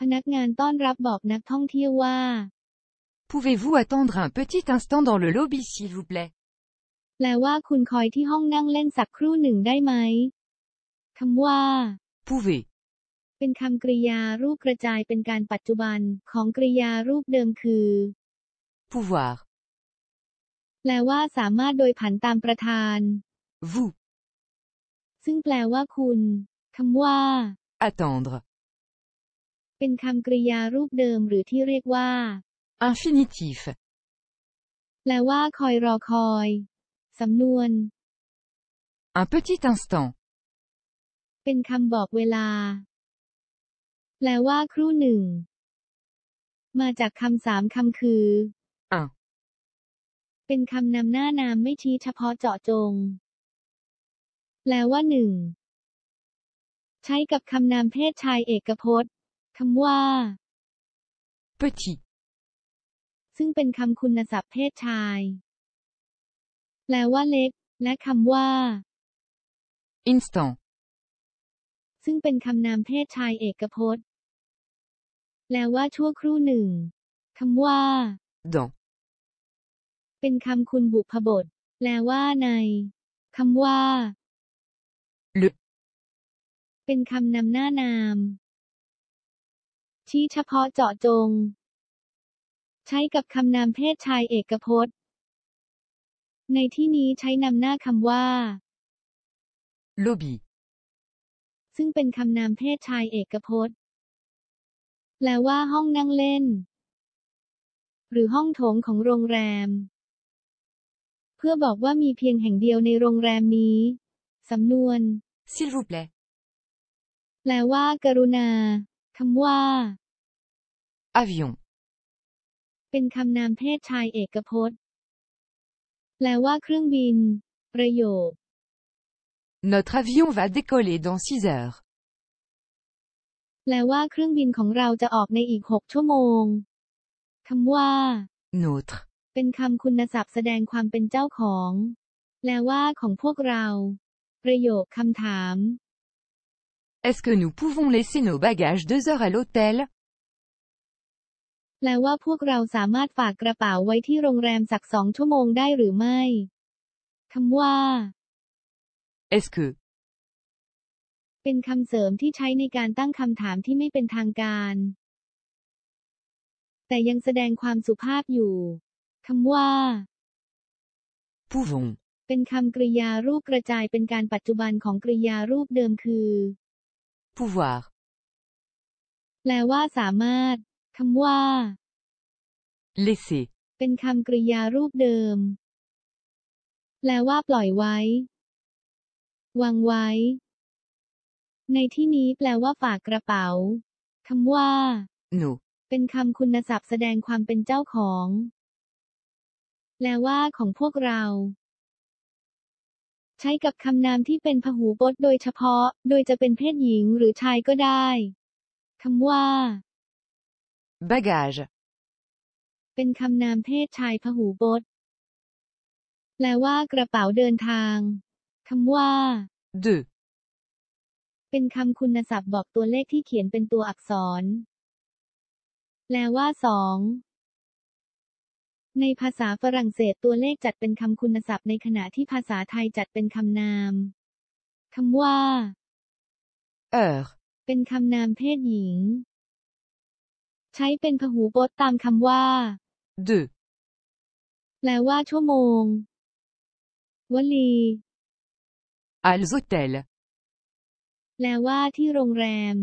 พนักงานต้อนรับบอกนักท่องเที่ยวว่า Pouvez-vous attendre un petit instant dans le lobby s'il vous plaît แปลว่าคุณคอยที่ห้องนั่งเล่นสักครู่หนึ่งได้ไหมคำว่า Pouvez. เป็นคำกริยารูปกระจายเป็นการปัจจุบันของกริยารูปเดิมคือ Pouvoir. แปลว่าสามารถโดยผันตามประธาน Vous. ซึ่งแปลว่าคุณคำว่า Attendre. เป็นคำกริยารูปเดิมหรือที่เรียกว่า Infinitif. แปลว่าคอยรอคอย สำนวน Un petit instant. เป็นคำบอกเวลา แปลว่าครู่หนึ่ง มาจากคำสามคำคือ Un. เป็นคำนำหน้านามไม่ชี้เฉพาะเจาะจง แปลว่าหนึ่ง ใช้กับคำนามเพศชายเอกพจน์ คำว่า Petit. ซึ่งเป็นคำคุณศัพท์เพศชาย แปลว่าเล็ก และคำว่า Instant. ซึ่งเป็นคำนามเพศชายเอกพจน์ แปลว่าชั่วครู่หนึ่งคำว่า Dans. เป็นคำคุณบุพบท แปลว่าในคำว่า Le. เป็นคำนำหน้านาม ชี้เฉพาะเจาะจง ใช้กับคำนามเพศชายเอกพจน์ ในที่นี้ใช้นำหน้าคำว่า Lobby. ซึ่งเป็นคำนามเพศชายเอกพจน์ แปลว่าห้องนั่งเล่น หรือห้องโถงของโรงแรม เพื่อบอกว่ามีเพียงแห่งเดียวในโรงแรมนี้ สำนวน S'il vous plaît. แปลว่า กรุณาคำว่า Avion. เป็นคำนามเพศชายเอกพจน์ แปลว่าเครื่องบิน ประโยค Notre avion va décoller dans 6 heures. แปลว่าเครื่องบินของเราจะออกในอีกหกชั่วโมง คำว่า Notre. เป็นคำคุณศัพท์แสดงความเป็นเจ้าของ แปลว่าของพวกเรา ประโยคคำถาม Est-ce que nous pouvons laisser nos bagages deux heures à l'hôtel แปลว่าพวกเราสามารถฝากกระเป๋าไว้ที่โรงแรมสักสองชั่วโมงได้หรือไม่คำว่า Est-ce que เป็นคำเสริมที่ใช้ในการตั้งคำถามที่ไม่เป็นทางการ แต่ยังแสดงความสุภาพอยู่คำว่า pouvons เป็นคำกริยารูปกระจายเป็นการปัจจุบันของกริยารูปเดิมคือ pouvoir แปลว่าสามารถ คำว่า laisser เป็นคำกริยารูปเดิม แปลว่าปล่อยไว้ วางไว้ ในที่นี้แปลว่าฝากกระเป๋าคำว่า nos เป็นคำคุณศัพท์แสดงความเป็นเจ้าของ แปลว่าของพวกเรา ใช้กับคำนามที่เป็นพหูพจน์โดยเฉพาะ โดยจะเป็นเพศหญิงหรือชายก็ได้คำว่า bagage เป็นคำนามเพศชายพหูพจน์แปลว่ากระเป๋าเดินทางคำว่า de เป็นคำคุณศัพท์บอกตัวเลขที่เขียนเป็นตัวอักษร แปลว่าสอง ในภาษาฝรั่งเศสตัวเลขจัดเป็นคำคุณศัพท์ในขณะที่ภาษาไทยจัดเป็นคำนามคำว่า heure เป็นคำนามเพศหญิง ใช้เป็นพหูพจน์ตามคำว่า de แปลว่าชั่วโมง วลี als hôtels แปลว่าที่โรงแรม